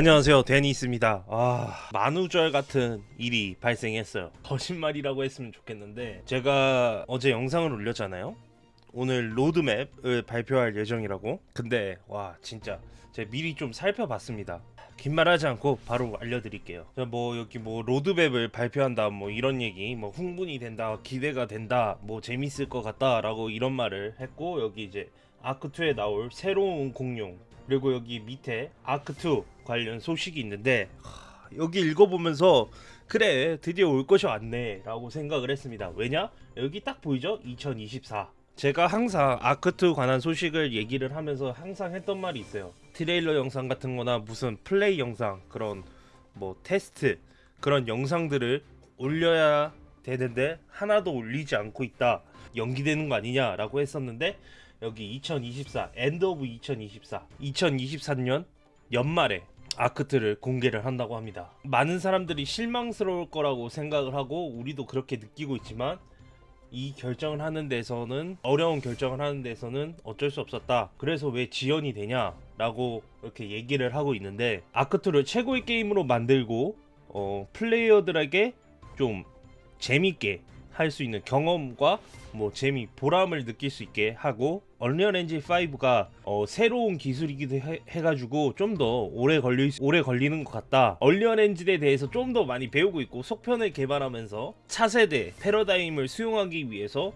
안녕하세요. 데니스입니다. 아 만우절 같은 일이 발생했어요. 거짓말이라고 했으면 좋겠는데 제가 어제 영상을 올렸잖아요. 오늘 로드맵을 발표할 예정이라고. 근데 와 진짜 제가 미리 좀 살펴봤습니다. 긴 말 하지 않고 바로 알려드릴게요. 자, 뭐 여기 뭐 로드맵을 발표한다 뭐 이런 얘기 뭐 흥분이 된다 기대가 된다 뭐 재밌을 것 같다 라고 이런 말을 했고 여기 이제 Ark 2에 나올 새로운 공룡 그리고 여기 밑에 Ark 2 관련 소식이 있는데 하, 여기 읽어보면서 그래 드디어 올 것이 왔네 라고 생각을 했습니다. 왜냐? 여기 딱 보이죠? 2024 제가 항상 Ark 2 관한 소식을 얘기를 하면서 항상 했던 말이 있어요. 트레일러 영상 같은 거나 무슨 플레이 영상 그런 뭐 테스트 그런 영상들을 올려야 되는데 하나도 올리지 않고 있다. 연기되는 거 아니냐? 라고 했었는데 여기 2024 end of 2024 2023년 연말에 아크트를 공개를 한다고 합니다. 많은 사람들이 실망스러울 거라고 생각을 하고 우리도 그렇게 느끼고 있지만 이 결정을 하는 데서는 어려운 결정을 하는 데서는 어쩔 수 없었다. 그래서 왜 지연이 되냐 라고 이렇게 얘기를 하고 있는데 아크트를 최고의 게임으로 만들고 어, 플레이어들에게 좀 재밌게 할 수 있는 경험과 뭐 재미 보람을 느낄 수 있게 하고 얼리언 엔진 5가 어, 새로운 기술이기도 해, 해가지고 좀 더 오래 걸리 오래 걸리는 것 같다. 얼리언 엔진에 대해서 좀 더 많이 배우고 있고 속편을 개발하면서 차세대 패러다임을 수용하기 위해서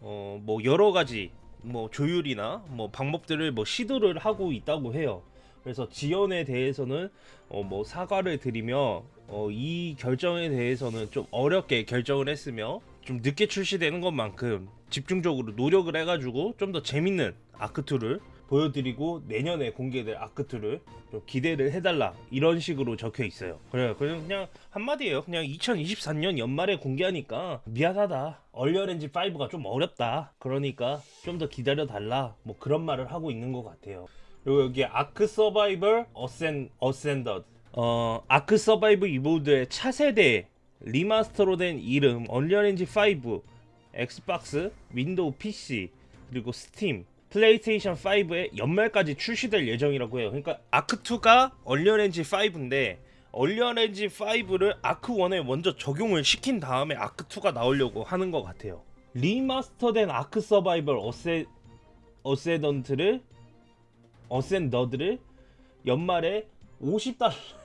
어, 뭐 여러 가지 뭐 조율이나 뭐 방법들을 뭐 시도를 하고 있다고 해요. 그래서 지연에 대해서는 어, 뭐 사과를 드리며 어, 이 결정에 대해서는 좀 어렵게 결정을 했으며 좀 늦게 출시되는 것만큼 집중적으로 노력을 해가지고 좀 더 재밌는 아크2를 보여드리고 내년에 공개될 아크2를 좀 기대를 해달라 이런 식으로 적혀 있어요. 그래요 그냥, 그냥 한마디예요. 그냥 2024년 연말에 공개하니까 미안하다. 얼리어렌지 5가 좀 어렵다. 그러니까 좀 더 기다려 달라. 뭐 그런 말을 하고 있는 것 같아요. 그리고 여기 Ark Survival Ascen Ascended 어 Ark Survival Evolved의 차세대 remaster로 된 이름 Unreal Engine 5 Xbox Windows PC 그리고 Steam PlayStation 5에 연말까지 출시될 예정이라고 해요. 그러니까 Ark 2가 얼리언 엔진 5인데 얼리언 엔진 5를 아크1에 먼저 적용을 시킨 다음에 아크2가 나오려고 하는 것 같아요. remaster된 Ark Survival Asce Ascended를 Ascended를 연말에 50달러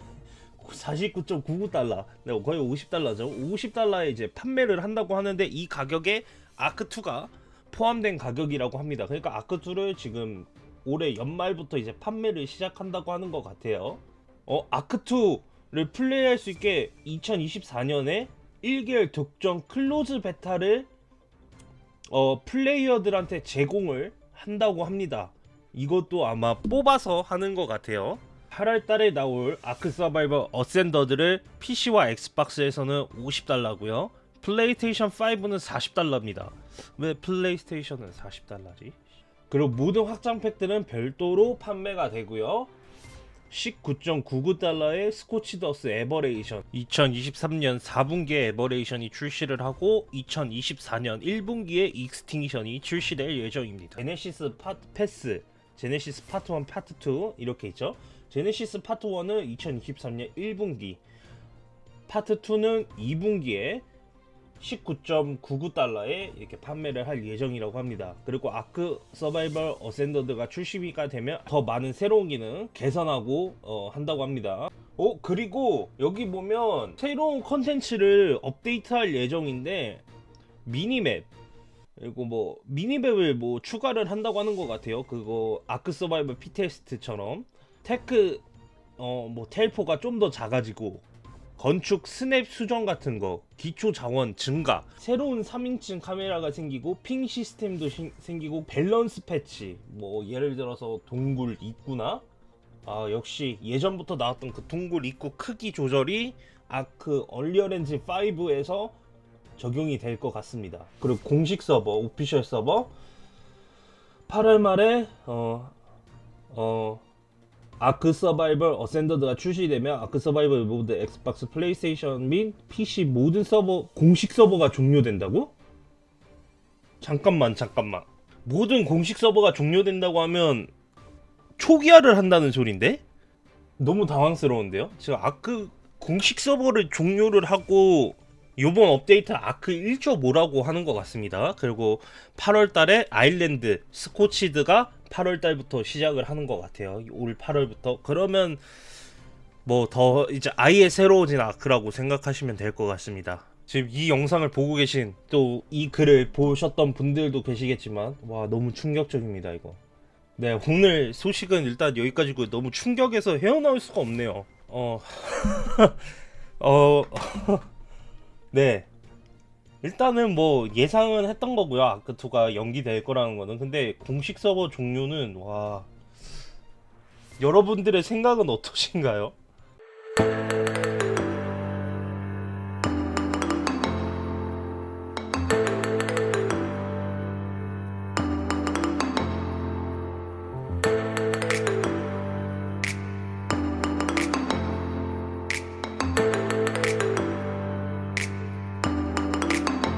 49.99달러. 네, 거의 50달러죠. 50달러에 이제 판매를 한다고 하는데 이 가격에 Ark 2가 포함된 가격이라고 합니다. 그러니까 Ark 2를 지금 올해 연말부터 이제 판매를 시작한다고 하는 것 같아요. 어 Ark 2를 플레이할 수 있게 2024년에 1개월 독점 closed beta를 어 플레이어들한테 제공을 한다고 합니다. 이것도 아마 뽑아서 하는 것 같아요 8월달에 나올 Ark Survival Ascended를 PC와 Xbox에서는 50달러고요. 플레이스테이션 5는 40달러입니다. 왜 PlayStation은 40달러지? 그리고 모든 확장 팩들은 별도로 판매가 되고요. 19.99달러의 Scorched Earth Aberration 2023년 4분기에 Aberration이 출시를 하고 2024년 1분기에 Extinction이 출시될 예정입니다. Genesis 파, 패스 Genesis 파트 1 파트 2 이렇게 있죠 Genesis 파트 1은 2023년 1분기 파트 2는 2분기에 19.99달러에 이렇게 판매를 할 예정이라고 합니다. 그리고 Ark Survival Ascended가 출시가 되면 더 많은 새로운 기능 개선하고 어, 한다고 합니다. 어 그리고 여기 보면 새로운 컨텐츠를 업데이트할 예정인데 minimap 그리고 뭐 minimap을 뭐 추가를 한다고 하는 것 같아요. 그거 Ark Survival Fittest처럼 tech 어 뭐 텔포가 좀 더 작아지고 건축 스냅 수정 같은 거 기초 자원 증가. 새로운 3인칭 카메라가 생기고 ping 시스템도 시, 생기고 밸런스 패치. 뭐 예를 들어서 동굴 입구나? 아 역시 예전부터 나왔던 그 동굴 입구 크기 조절이 Ark Unreal Engine 5에서 적용이 될 것 같습니다. 그리고 공식 서버 official 서버. 8월 말에 어, 어, Ark Survival Ascended가 출시되면 Ark Survival 모드 Xbox PlayStation 및 PC 모든 서버 공식 서버가 종료된다고? 잠깐만 잠깐만 모든 공식 서버가 종료된다고 하면 초기화를 한다는 소린데? 너무 당황스러운데요? 지금 Ark 공식 서버를 종료를 하고 요번 업데이트 아크 1.5라고 하는 것 같습니다. 그리고 8월 달에 아일랜드 스코치드가 8월 달부터 시작을 하는 것 같아요. 올 8월부터. 그러면 뭐 더 이제 아예 새로워진 아크라고 생각하시면 될 것 같습니다. 지금 이 영상을 보고 계신 또 이 글을 보셨던 분들도 계시겠지만 와 너무 충격적입니다 이거. 네 오늘 소식은 일단 여기까지고 너무 충격에서 헤어나올 수가 없네요. 어, 어, 네. 일단은 뭐 예상은 했던 거고요. 아크 2가 연기될 거라는 거는. 근데 공식 서버 종료는 와 여러분들의 생각은 어떠신가요?